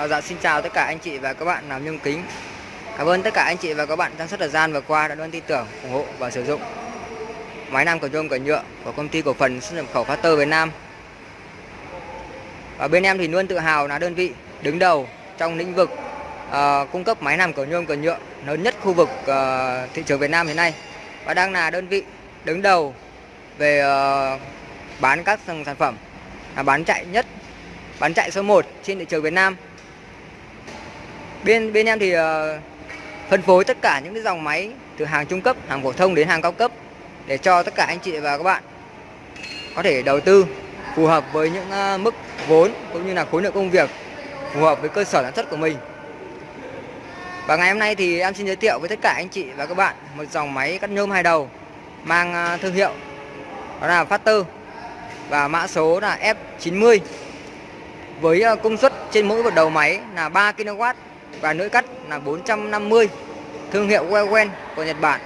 À, dạ xin chào tất cả anh chị và các bạn làm nhôm kính. Cảm ơn tất cả anh chị và các bạn trong suốt thời gian vừa qua đã luôn tin tưởng, ủng hộ và sử dụng máy nam cầu nhôm cửa nhựa của công ty cổ phần xuất nhập khẩu Factor Việt Nam. Và bên em thì luôn tự hào là đơn vị đứng đầu trong lĩnh vực uh, cung cấp máy làm cầu nhôm cửa nhựa lớn nhất khu vực uh, thị trường Việt Nam hiện nay và đang là đơn vị đứng đầu về uh, bán các sản phẩm là bán chạy nhất bán chạy số 1 trên thị trường Việt Nam bên bên em thì uh, phân phối tất cả những cái dòng máy từ hàng trung cấp hàng phổ thông đến hàng cao cấp để cho tất cả anh chị và các bạn có thể đầu tư phù hợp với những uh, mức vốn cũng như là khối lượng công việc phù hợp với cơ sở sản xuất của mình. Và ngày hôm nay thì em xin giới thiệu với tất cả anh chị và các bạn một dòng máy cắt nhôm hai đầu mang uh, thương hiệu đó là Factor và mã số là F90 với công suất trên mỗi một đầu máy là 3 kW và lưỡi cắt là 450 thương hiệu Wewen của Nhật Bản.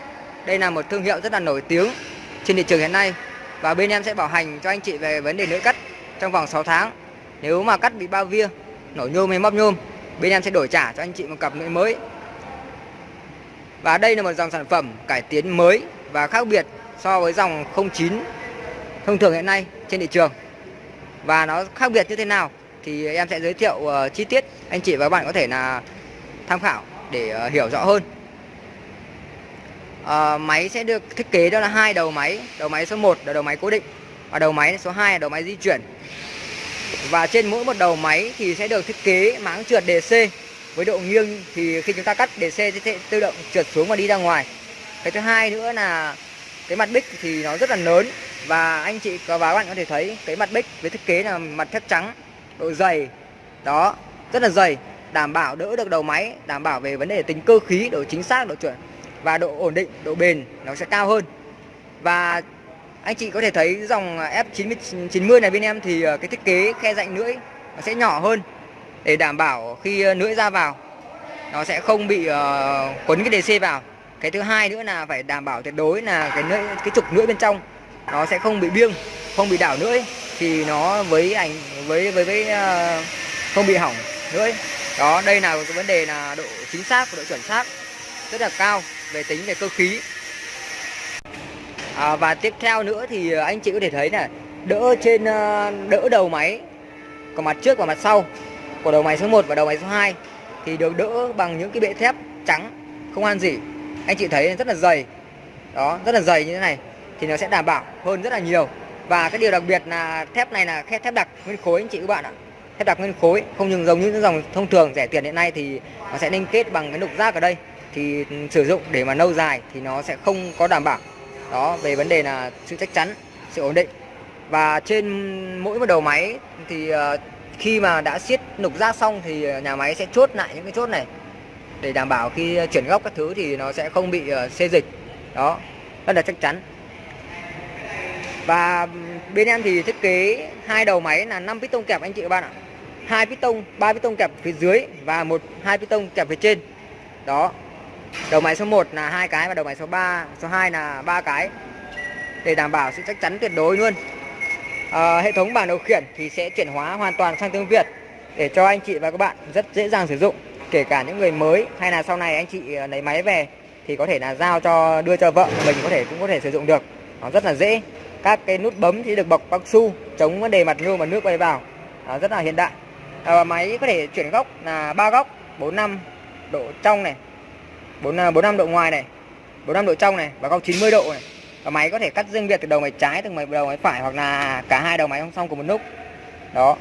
Đây là một thương hiệu rất là nổi tiếng trên thị trường hiện nay và bên em sẽ bảo hành cho anh chị về vấn đề lưỡi cắt trong vòng 6 tháng. Nếu mà cắt bị bao via, nổ nhôm hay móc nhôm, bên em sẽ đổi trả cho anh chị một cặp lưỡi mới. Và đây là một dòng sản phẩm cải tiến mới và khác biệt so với dòng 09 thông thường hiện nay trên thị trường. Và nó khác biệt như thế nào thì em sẽ giới thiệu uh, chi tiết. Anh chị và các bạn có thể là tham khảo để uh, hiểu rõ hơn. Uh, máy sẽ được thiết kế đó là hai đầu máy đầu máy số 1 là đầu máy cố định và đầu máy số 2 là đầu máy di chuyển. Và trên mỗi một đầu máy thì sẽ được thiết kế máng trượt DC với độ nghiêng thì khi chúng ta cắt DC sẽ tự động trượt xuống và đi ra ngoài. Cái thứ hai nữa là cái mặt bích thì nó rất là lớn và anh chị và các bạn có thể thấy cái mặt bích với thiết kế là mặt thép trắng độ dày. Đó rất là dày. Đảm bảo đỡ được đầu máy đảm bảo về vấn đề tính cơ khí độ chính xác độ chuẩn và độ ổn định độ bền nó sẽ cao hơn. Và anh chị có thể thấy dòng F90 này bên em thì ờ, cái thiết kế khe rãnh lưỡi nó sẽ nhỏ hơn để đảm bảo khi ờ, lưỡi ra vào nó sẽ không bị uh, quấn cái DC vào. Cái thứ hai nữa là phải đảm bảo tuyệt đối là cái lưỡi cái trục lưỡi bên trong nó sẽ không bị biêng không bị đảo lưỡi thì nó với ảnh với với với uh, không bị hỏng nữa đó đây là cái vấn đề là độ chính xác và độ chuẩn xác rất là cao về tính về cơ khí. À, và tiếp theo nữa thì anh chị có thể thấy là đỡ trên ờ, đỡ đầu máy có mặt trước và mặt sau của đầu máy số 1 và đầu máy số 2 thì được đỡ bằng những cái bệ thép trắng không ăn gì. Anh chị thấy rất là dày. Đó rất là dày như thế này thì nó sẽ đảm bảo hơn rất là nhiều và cái điều đặc biệt là thép này là thép thép đặc nguyên khối, anh chị các bạn ạ. Thép đặc nguyên khối, không những giống như những dòng thông thường rẻ tiền hiện nay thì nó sẽ liên kết bằng cái nục rác ở đây. Thì ừ, sử dụng để mà lâu dài thì nó sẽ không có đảm bảo. Đó, về vấn đề là sự chắc chắn, sự ổn định. Và trên mỗi một đầu máy thì ờ, khi mà đã siết nục rác xong thì nhà máy sẽ chốt lại những cái chốt này. Để đảm bảo khi chuyển góc các thứ thì nó sẽ không bị ờ, xê dịch. Đó, rất là chắc chắn và bên em thì thiết kế hai đầu máy là 5 piston kẹp anh chị các bạn ạ. Hai piston ba piston kẹp phía dưới và một hai piston kẹp phía trên. Đó. Đầu máy số 1 là hai cái và đầu máy số 3 số 2 là ba cái. Để đảm bảo sự chắc chắn tuyệt đối luôn. À, hệ thống bảng điều khiển thì sẽ chuyển hóa hoàn toàn sang tiếng Việt để cho anh chị và các bạn rất dễ dàng sử dụng. Kể cả những người mới hay là sau này anh chị ờ, lấy máy về thì có thể là giao cho đưa cho vợ mình có thể cũng có thể sử dụng được. Nó rất là dễ các cái nút bấm thì được bọc cao su chống vấn đề mặt nhôm và nước bay vào. À, rất là hiện đại. À, máy có thể chuyển góc là ba góc 45 độ trong này 4 45 à, độ ngoài này 45 độ trong này và góc 90 độ này. Và máy có thể cắt riêng biệt từ đầu máy trái từ đầu máy phải hoặc là cả hai đầu máy song song cùng một lúc. Đó.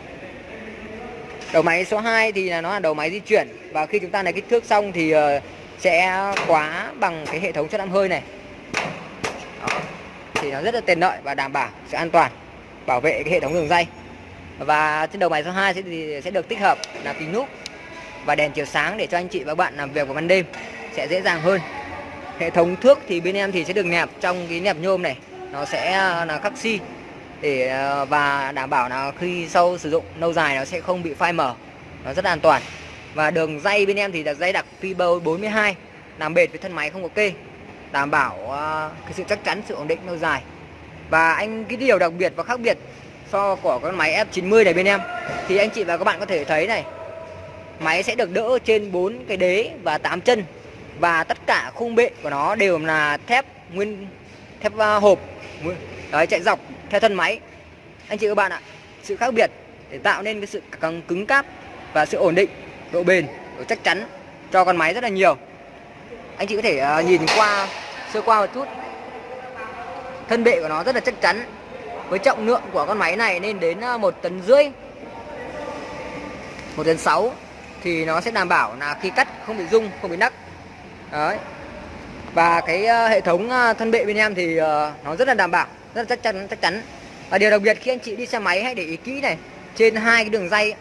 Đầu máy số 2 thì là nó là đầu máy di chuyển. Và khi chúng ta lấy kích thước xong thì ờ, sẽ khóa bằng cái hệ thống chất âm hơi này. Đó thì nó rất là tiện lợi và đảm bảo sự an toàn, bảo vệ cái hệ thống đường dây. Và trên đầu máy số 2 sẽ thì sẽ được tích hợp là kính núp và đèn chiếu sáng để cho anh chị và các bạn làm việc vào ban đêm sẽ dễ dàng hơn. Hệ thống thước thì bên em thì sẽ được nẹp trong cái nẹp nhôm này, nó sẽ là khắc xi để ờ, và đảm bảo là khi sau sử dụng lâu dài nó sẽ không bị phai mở nó rất là an toàn. Và đường dây bên em thì là dây đặc Fiber 42 làm bệt với thân máy không có kê đảm bảo uh, cái sự chắc chắn sự ổn định lâu dài. Và anh cái điều đặc biệt và khác biệt so của con máy F90 này bên em thì anh chị và các bạn có thể thấy này máy sẽ được đỡ trên 4 cái đế và 8 chân và tất cả khung bệ của nó đều là thép nguyên thép ờ, hộp đấy chạy dọc theo thân máy. Anh chị các bạn ạ sự khác biệt để tạo nên cái sự cứng, cứng cáp và sự ổn định độ bền độ chắc chắn cho con máy rất là nhiều. Anh chị có thể uh, nhìn qua sơ qua một chút. Thân bệ của nó rất là chắc chắn với trọng lượng của con máy này nên đến à, một tấn rưỡi. Một tấn sáu thì nó sẽ đảm bảo là khi cắt không bị rung không bị nắc. Đấy. Và cái à, hệ thống à, thân bệ bên em thì nó rất là đảm bảo rất là chắc chắn chắc chắn. Và điều đặc biệt khi anh chị đi xe máy hãy để ý kỹ này trên hai cái đường dây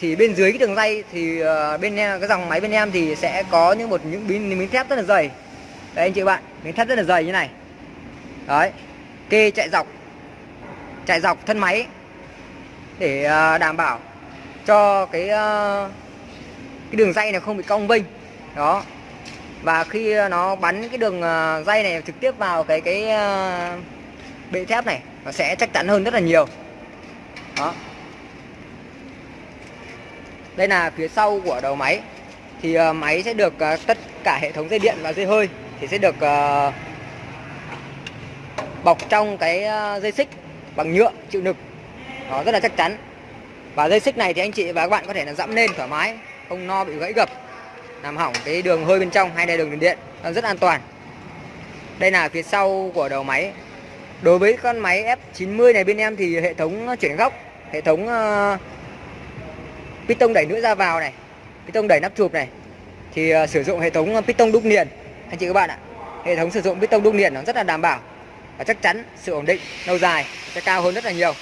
thì bên dưới cái đường dây thì bên em cái dòng máy bên em thì sẽ có những một những miếng, miếng thép rất là dày đấy, anh chị bạn miếng thép rất là dày như này. Đấy, kê chạy dọc chạy dọc thân máy để à, đảm bảo cho cái à, cái đường dây này không bị cong vênh. Đó. Và khi nó bắn cái đường à, dây này trực tiếp vào cái cái bệ thép này, nó sẽ chắc chắn hơn rất là nhiều. Đó. Đây là phía sau của đầu máy. Thì máy sẽ được tất cả hệ thống dây điện và dây hơi thì sẽ được uh, bọc trong cái ờ, dây xích bằng nhựa chịu lực nó rất là chắc chắn. Và dây xích này thì anh chị và các bạn có thể là dẫm lên thoải mái không no bị gãy gập làm hỏng cái đường hơi bên trong hay là đường điện rất an toàn. Đây là phía sau của đầu máy. Đối với con máy F90 này bên em thì hệ thống chuyển góc hệ thống uh, piston đẩy nữa ra vào này piston đẩy nắp chụp này. Thì uh, sử dụng hệ thống piston đúc liền anh chị các bạn ạ hệ thống sử dụng piston đúc liền nó rất là đảm bảo và chắc chắn sự ổn định lâu dài sẽ cao hơn rất là nhiều.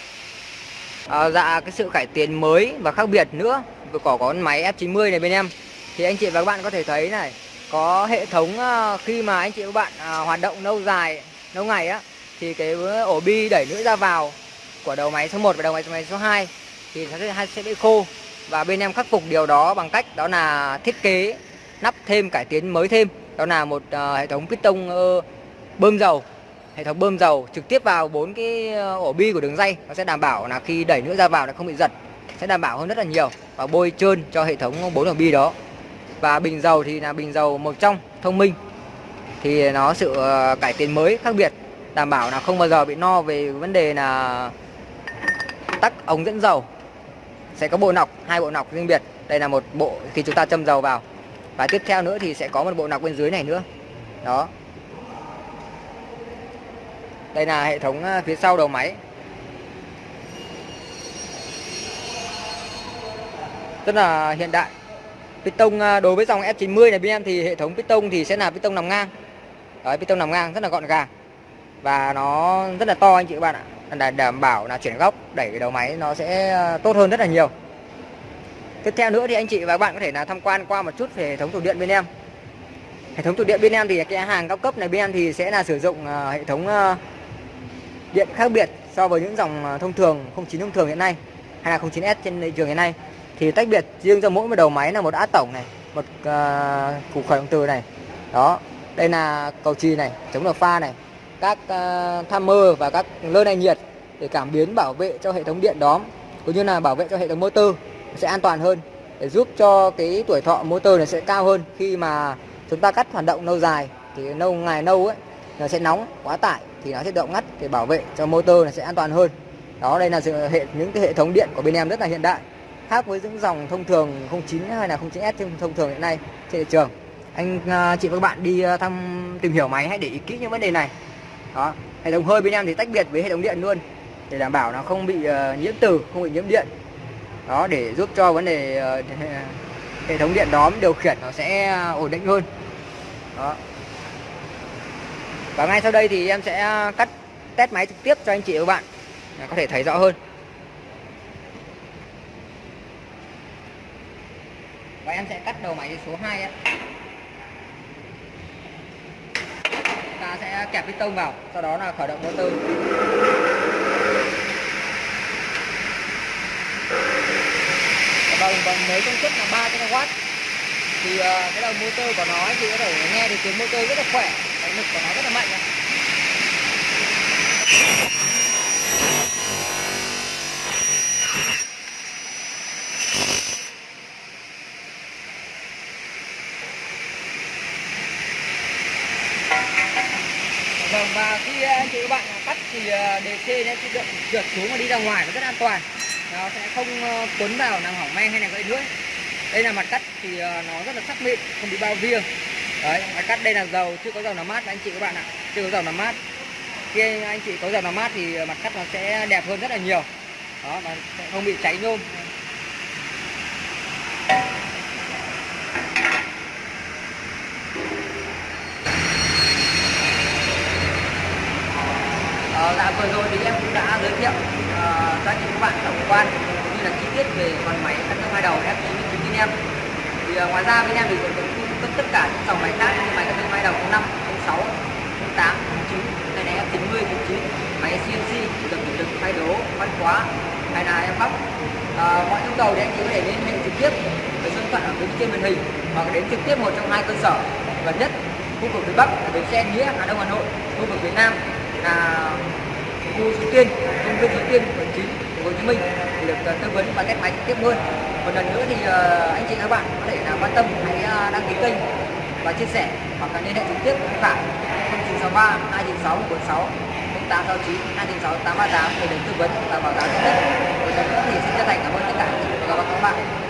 À, dạ cái sự cải tiến mới và khác biệt nữa vừa có con máy F90 này bên em thì anh chị và các bạn có thể thấy này có hệ thống à, khi mà anh chị và các bạn à, hoạt động lâu dài lâu ngày á thì cái ổ bi đẩy nữa ra vào của đầu máy số 1 và đầu máy số 2 thì nó sẽ, sẽ bị khô và bên em khắc phục điều đó bằng cách đó là thiết kế nắp thêm cải tiến mới thêm đó là một uh, hệ thống piston uh, bơm dầu. Hệ thống bơm dầu trực tiếp vào bốn cái ờ, ổ bi của đường dây. Nó sẽ đảm bảo là khi đẩy nước ra vào nó không bị giật sẽ đảm bảo hơn rất là nhiều và bôi trơn cho hệ thống bốn ổ bi đó. Và bình dầu thì là bình dầu màu trong thông minh. Thì nó sự cải tiến mới khác biệt đảm bảo là không bao giờ bị no về vấn đề là tắc ống dẫn dầu. Sẽ có bộ nọc hai bộ nọc riêng biệt. Đây là một bộ khi chúng ta châm dầu vào và tiếp theo nữa thì sẽ có một bộ nọc bên dưới này nữa. Đó. Đây là hệ thống à, phía sau đầu máy. Rất là hiện đại. Piston à, đối với dòng F90 này bên em thì hệ thống piston thì sẽ là piston nằm ngang. Đấy, piston nằm ngang rất là gọn gàng. Và nó rất là to anh chị các bạn ạ. Đảm bảo là chuyển góc đẩy cái đầu máy nó sẽ à, tốt hơn rất là nhiều tiếp theo nữa thì anh chị và các bạn có thể là tham quan qua một chút về hệ thống tủ điện bên em. Hệ thống tủ điện bên em thì cái hàng cao cấp này bên em thì sẽ là sử dụng ờ, hệ thống ờ, điện khác biệt so với những dòng ờ, thông thường 09 thông thường hiện nay hay là 09S trên thị trường hiện nay. Thì tách biệt riêng cho mỗi một đầu máy là một át tổng này một uh, củ khởi động từ này. Đó đây là cầu trì này chống đờ pha này các uh, mơ và các lơ này nhiệt để cảm biến bảo vệ cho hệ thống điện đóm cũng như là bảo vệ cho hệ thống motor sẽ an toàn hơn để giúp cho cái tuổi thọ motor này sẽ cao hơn. Khi mà chúng ta cắt hoạt động lâu dài thì lâu ngày lâu ấy nó sẽ nóng quá tải thì nó sẽ động ngắt để bảo vệ cho motor là sẽ an toàn hơn. Đó đây là sự hệ những cái hệ thống điện của bên em rất là hiện đại khác với những dòng thông thường 09 hay là 09S thông thường hiện nay trên thị trường. Anh à, chị và các bạn đi à, thăm tìm hiểu máy hãy để ý kỹ những vấn đề này. Đó hệ thống hơi bên em thì tách biệt với hệ thống điện luôn để đảm bảo nó không bị uh, nhiễm từ không bị nhiễm điện đó, để giúp cho vấn đề ờ, hệ thống điện đóm điều khiển nó sẽ ổn định hơn. Đó. Và ngay sau đây thì em sẽ cắt test máy trực tiếp cho anh chị và bạn có thể thấy rõ hơn. Và em sẽ cắt đầu máy số 2 em ta sẽ kẹp piston vào, sau đó là khởi động motor. đồng còn nếu công suất là 3 kW thì uh, cái đầu motor của nó thì có thể nghe được tiếng motor rất là khỏe. Cái lực của nó rất là mạnh này. Vâng, và khi ờ, anh chị các bạn cắt thì ờ, đề xe nó sẽ được trượt xuống và đi ra ngoài nó rất an toàn nó sẽ không ờ, cuốn vào làm hỏng me hay là gãy lưỡi đây là mặt cắt thì ờ, nó rất là sắc mịn không bị bao viêng. Đấy mặt cắt đây là dầu chưa có dầu làm mát anh chị các bạn ạ. Chưa có dầu làm mát. Khi anh chị có dầu làm mát thì ờ, mặt cắt nó sẽ đẹp hơn rất là nhiều. Đó nó sẽ không bị cháy nhôm. Ờ, dạ, vừa rồi thì em cũng đã giới thiệu Ờ, giá trị các bạn tổng quan cũng như là chi tiết về con máy cắt tóc hai đầu F99 bên em. Thì uh, ngoài ra bên em thì còn cung cấp tất cả những dòng máy khác như máy cắt tóc hai đầu 05, 06, 08, 09 này là F90, 09 máy CNC được được thay đố văn khóa hay là em bóc uh, mọi nhu cầu thì anh chị có thể liên hệ trực tiếp với số điện thoại ở bên trên màn hình hoặc đến trực tiếp một trong hai cơ sở gần nhất khu vực phía Bắc là bến xe Nghĩa Hà Đông Hà Nội khu vực phía Nam là khu Suối Tiên, viên đầu Tiên, quận 9, của Hồ Chí Minh được ờ, tư vấn và test máy trực tiếp luôn. Một lần nữa thì ờ, anh chị các bạn có thể là quan tâm hãy đăng ký kênh và chia sẻ hoặc là liên hệ trực tiếp với bạn 0963 296 46 0869 296 838 để được tư vấn và báo giá tốt nhất. Một lần nữa thì xin chân thành cảm ơn tất cả các bạn.